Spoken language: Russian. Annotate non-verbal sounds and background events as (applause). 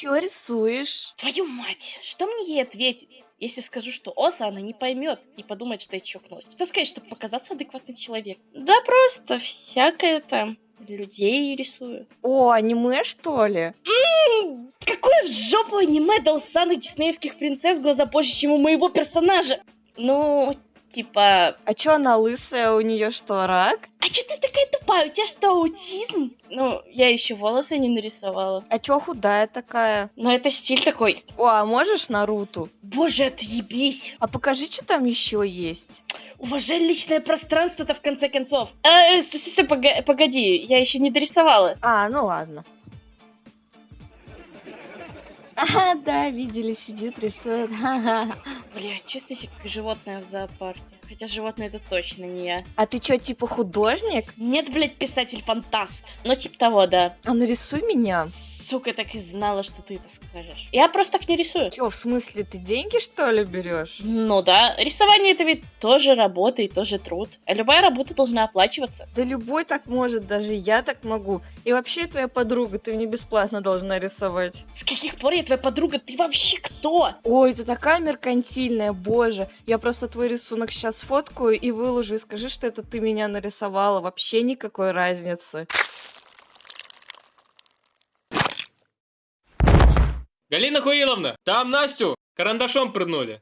Чё рисуешь? Твою мать, что мне ей ответить? Если скажу, что Оса, она не поймет и подумает, что я чокнулась. Что сказать, чтобы показаться адекватным человеком? Да просто всякое там. Людей рисую. О, аниме, что ли? М, Какое в жопу аниме до усаных диснеевских принцесс глаза позже, чем у моего персонажа? Ну, типа... А чё она лысая, у нее что, рак? А чё ты такая тупая? У тебя что, аутизм? Ну, я еще волосы не нарисовала. А чё худая такая? Но это стиль такой. О, а можешь Наруту? Боже, отъебись. А покажи, что там еще есть. Уважай личное пространство-то в конце концов. Э, стой, стой, стой, погоди, я еще не дорисовала. А, ну ладно. (laughs) Ага, да, видели, сидит, рисует. Ха-ха. (laughs) Бля, чувствую себя как животное в зоопарке. Хотя животное это точно не я. А ты чё, типа художник? Нет, блядь, писатель-фантаст. Ну, типа того, да. А нарисуй меня. Сука, так и знала, что ты это скажешь. Я просто так не рисую. Чё, в смысле, ты деньги, что ли, берешь? Ну да, рисование это ведь тоже работа и тоже труд. А любая работа должна оплачиваться. Да любой так может, даже я так могу. И вообще твоя подруга, ты мне бесплатно должна рисовать. С каких пор я твоя подруга? Ты вообще кто? Ой, ты такая меркантильная, боже. Я просто твой рисунок сейчас сфоткаю и выложу, и скажи, что это ты меня нарисовала. Вообще никакой разницы. Галина Хуиловна, там Настю карандашом прыгнули.